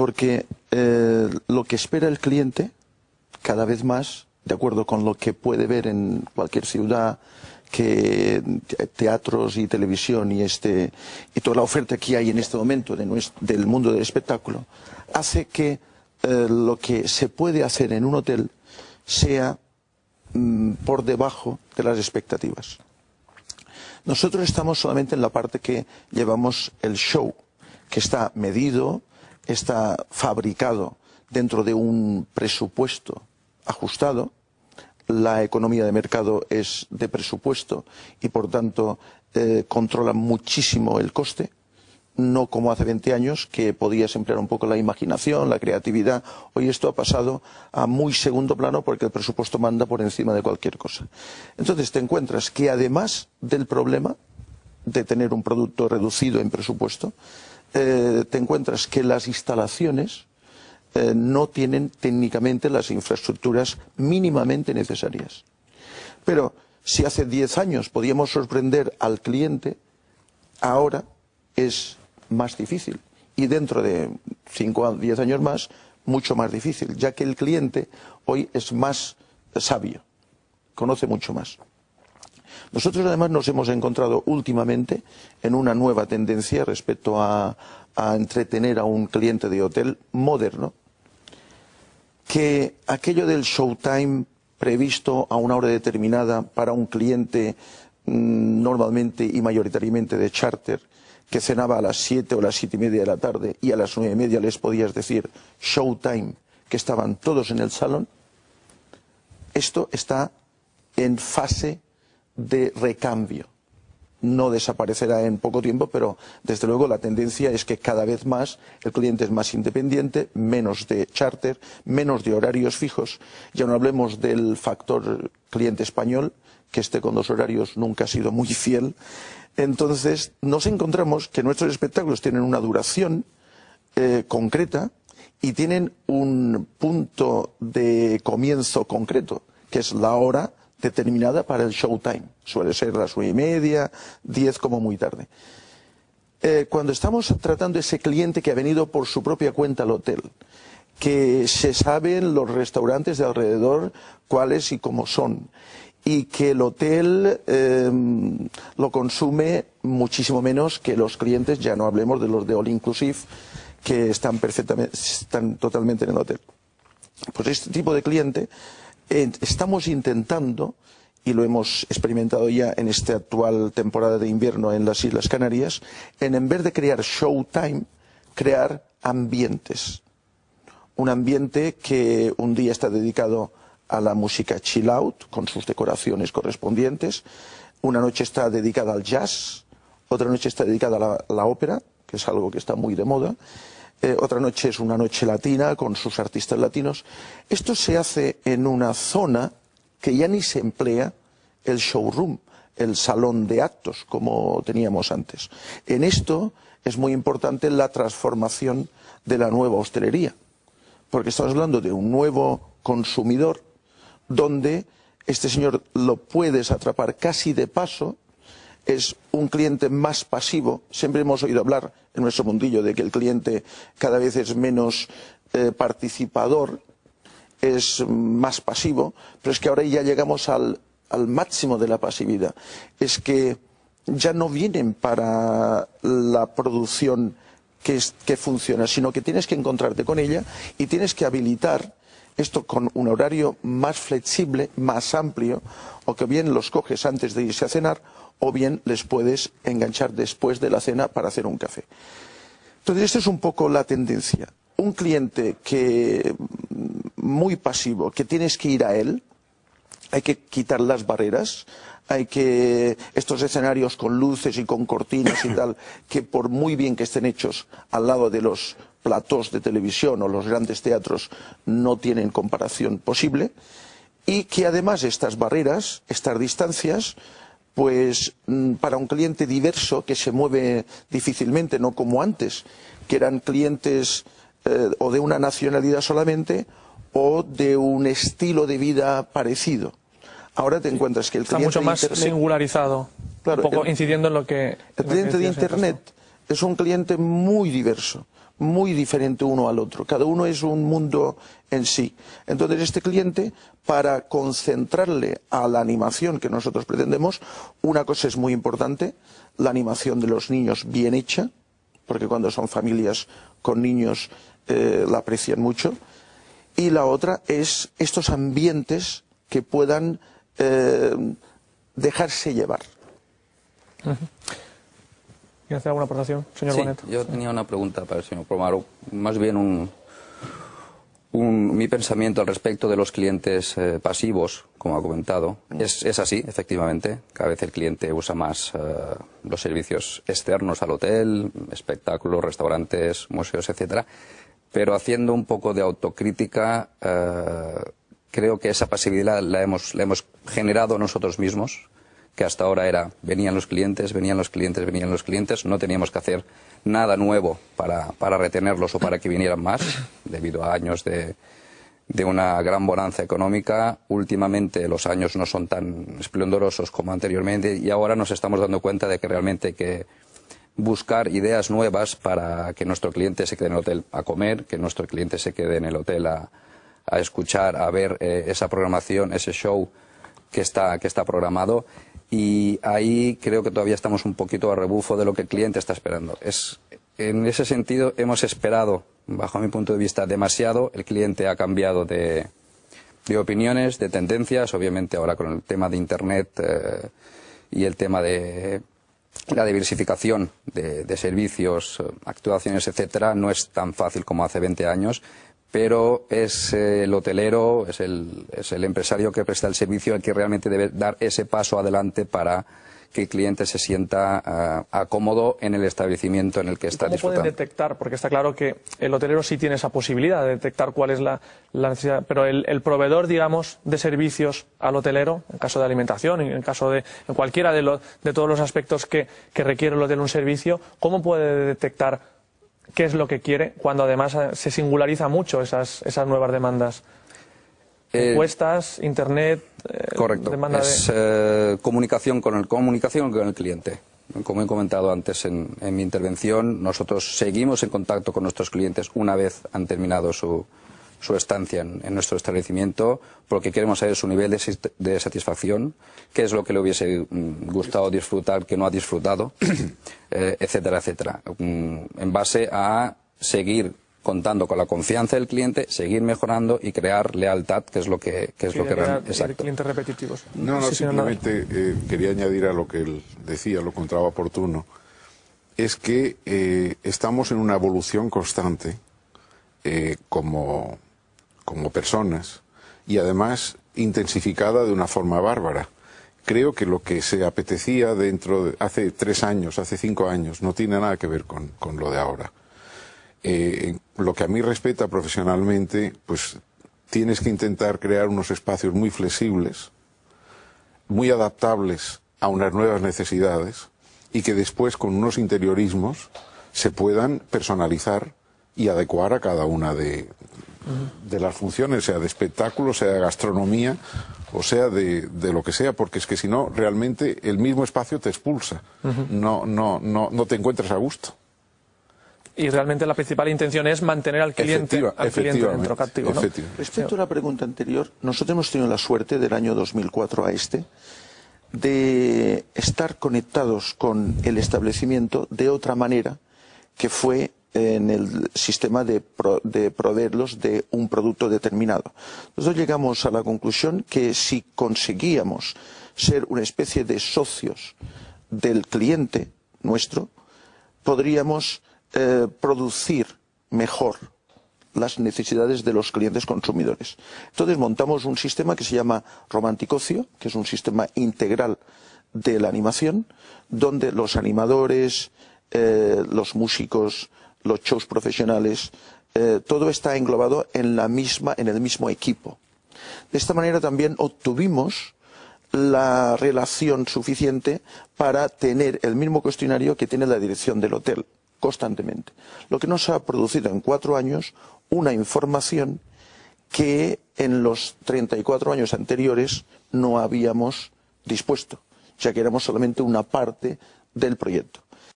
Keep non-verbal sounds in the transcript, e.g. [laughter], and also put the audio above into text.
Porque eh, lo que espera el cliente, cada vez más, de acuerdo con lo que puede ver en cualquier ciudad, que teatros y televisión y este y toda la oferta que hay en este momento del mundo del espectáculo hace que eh, lo que se puede hacer en un hotel sea mm, por debajo de las expectativas. Nosotros estamos solamente en la parte que llevamos el show, que está medido, está fabricado dentro de un presupuesto ajustado, la economía de mercado es de presupuesto y por tanto eh, controla muchísimo el coste, no como hace 20 años que podías emplear un poco la imaginación, la creatividad. Hoy esto ha pasado a muy segundo plano porque el presupuesto manda por encima de cualquier cosa. Entonces te encuentras que además del problema de tener un producto reducido en presupuesto, eh, te encuentras que las instalaciones eh, no tienen técnicamente las infraestructuras mínimamente necesarias. Pero si hace 10 años podíamos sorprender al cliente, ahora es más difícil. Y dentro de 5 o 10 años más, mucho más difícil, ya que el cliente hoy es más sabio, conoce mucho más. Nosotros además nos hemos encontrado últimamente en una nueva tendencia respecto a, entretener a un cliente de hotel moderno, que aquello del showtime previsto a una hora determinada para un cliente mm, normalmente y mayoritariamente de charter, que cenaba a las siete o las siete y media de la tarde y a las nueve y media les podías decir showtime, que estaban todos en el salón, esto está en fase de recambio. No desaparecerá en poco tiempo, pero desde luego la tendencia es que cada vez más el cliente es más independiente, menos de charter, menos de horarios fijos. Ya no hablemos del factor cliente español, que este con los horarios nunca ha sido muy fiel. Entonces nos encontramos que nuestros espectáculos tienen una duración eh, concreta y tienen un punto de comienzo concreto, que es la hora determinada para el showtime. Suele ser las nueve y media, diez como muy tarde. Eh, cuando estamos tratando ese cliente que ha venido por su propia cuenta al hotel, que se saben los restaurantes de alrededor cuáles y cómo son, y que el hotel eh, lo consume muchísimo menos que los clientes, ya no hablemos de los de All Inclusive, que están perfectamente, están totalmente en el hotel. Pues este tipo de cliente estamos intentando, y lo hemos experimentado ya en esta actual temporada de invierno en las Islas Canarias, en, en vez de crear showtime, crear ambientes. Un ambiente que un día está dedicado a la música chill out, con sus decoraciones correspondientes. Una noche está dedicada al jazz, otra noche está dedicada a la ópera, que es algo que está muy de moda. Eh, otra noche es una noche latina con sus artistas latinos. Esto se hace en una zona que ya ni se emplea el showroom, el salón de actos, como teníamos antes. En esto es muy importante la transformación de la nueva hostelería, porque estamos hablando de un nuevo consumidor donde este señor lo puedes atrapar casi de paso es un cliente más pasivo. Siempre hemos oído hablar en nuestro mundillo de que el cliente cada vez es menos eh, participador, es más pasivo, pero es que ahora ya llegamos al, máximo de la pasividad. Es que ya no vienen para la producción que, que funciona, sino que tienes que encontrarte con ella y tienes que habilitar esto con un horario más flexible, más amplio, o que bien los coges antes de irse a cenar, o bien les puedes enganchar después de la cena para hacer un café. Entonces, esta es un poco la tendencia. Un cliente que mm, muy pasivo, que tienes que ir a él, hay que quitar las barreras, hay que estos escenarios con luces y con cortinas y [coughs] tal, que por muy bien que estén hechos al lado de los platós de televisión o los grandes teatros no tienen comparación posible y que además estas barreras, estas distancias, pues mm, para un cliente diverso que se mueve difícilmente, no como antes, que eran clientes eh, o de una nacionalidad solamente o de un estilo de vida parecido. Ahora te encuentras que el cliente Está mucho más singularizado, un poco incidiendo en lo que... El cliente de Internet es un cliente muy diverso, muy diferente uno al otro. Cada uno es un mundo en sí. Entonces, este cliente, para concentrarle a la animación que nosotros pretendemos, una cosa es muy importante, la animación de los niños bien hecha, porque cuando son familias con niños eh, la aprecian mucho, y la otra es estos ambientes que puedan eh, dejarse llevar. ¿Quiere hacer alguna aportación, señor sí, Bonet? Yo tenía una pregunta para el señor Promaro, más bien un, un, mi pensamiento al respecto de los clientes eh, pasivos, como ha comentado. Es, es, así, efectivamente. Cada vez el cliente usa más eh, los servicios externos al hotel, espectáculos, restaurantes, museos, etcétera. Pero haciendo un poco de autocrítica, eh, creo que esa pasividad la hemos, la hemos generado nosotros mismos que hasta ahora era venían los clientes, venían los clientes, venían los clientes, no teníamos que hacer nada nuevo para, para retenerlos o para que vinieran más, debido a años de, de una gran bonanza económica. Últimamente los años no son tan esplendorosos como anteriormente y ahora nos estamos dando cuenta de que realmente hay que buscar ideas nuevas para que nuestro cliente se quede en el hotel a comer, que nuestro cliente se quede en el hotel a, a escuchar, a ver eh, esa programación, ese show que está, que está programado y ahí creo que todavía estamos un poquito a rebufo de lo que el cliente está esperando. Es, en ese sentido hemos esperado, bajo mi punto de vista, demasiado. El cliente ha cambiado de, de opiniones, de tendencias. Obviamente ahora con el tema de Internet eh, y el tema de la diversificación de, de servicios, actuaciones, etcétera, no es tan fácil como hace 20 años pero es eh, el hotelero, es el, es el empresario que presta el servicio el que realmente debe dar ese paso adelante para que el cliente se sienta uh, cómodo en el establecimiento en el que está ¿Cómo disfrutando. pueden detectar? Porque está claro que el hotelero sí tiene esa posibilidad de detectar cuál es la, la necesidad, pero el, el, proveedor, digamos, de servicios al hotelero, en caso de alimentación, en caso de en cualquiera de, lo, de todos los aspectos que, que requiere el hotel un servicio, ¿cómo puede detectar qué es lo que quiere cuando además eh, se singulariza mucho esas, esas nuevas demandas? Eh, encuestas, internet, eh, correcto. Demanda es de... eh, comunicación con el comunicación con el cliente. Como he comentado antes en, en, mi intervención, nosotros seguimos en contacto con nuestros clientes una vez han terminado su, su estancia en, en, nuestro establecimiento, porque queremos saber su nivel de, de, satisfacción, qué es lo que le hubiese gustado disfrutar, que no ha disfrutado, [coughs] eh, etcétera, etcétera. En base a seguir contando con la confianza del cliente, seguir mejorando y crear lealtad, que es lo que, que es lo que realmente. Exacto. clientes repetitivos. No, no, simplemente eh, quería añadir a lo que él decía, lo encontraba oportuno, es que eh, estamos en una evolución constante eh, como, como personas y además intensificada de una forma bárbara. Creo que lo que se apetecía dentro de hace tres años, hace cinco años, no tiene nada que ver con, con lo de ahora eh, lo que a mí respeta profesionalmente, pues tienes que intentar crear unos espacios muy flexibles, muy adaptables a unas nuevas necesidades y que después con unos interiorismos se puedan personalizar y adecuar a cada una de, de las funciones, sea de espectáculo, sea de gastronomía o sea de, de, lo que sea, porque es que si no, realmente el mismo espacio te expulsa, uh -huh. no, no, no, no te encuentras a gusto y realmente la principal intención es mantener al cliente, Efectiva, al cliente dentro captivo. ¿no? Respecto a la pregunta anterior, nosotros hemos tenido la suerte del año 2004 a este de estar conectados con el establecimiento de otra manera que fue en el sistema de, pro, de, proveerlos de un producto determinado. Nosotros llegamos a la conclusión que si conseguíamos ser una especie de socios del cliente nuestro, podríamos eh, producir mejor las necesidades de los clientes consumidores. Entonces montamos un sistema que se llama Romanticocio, que es un sistema integral de la animación, donde los animadores, eh, los músicos, los shows profesionales, eh, todo está englobado en la misma, en el mismo equipo. De esta manera también obtuvimos la relación suficiente para tener el mismo cuestionario que tiene la dirección del hotel constantemente. Lo que nos ha producido en cuatro años una información que en los 34 años anteriores no habíamos dispuesto, ya que éramos solamente una parte del proyecto.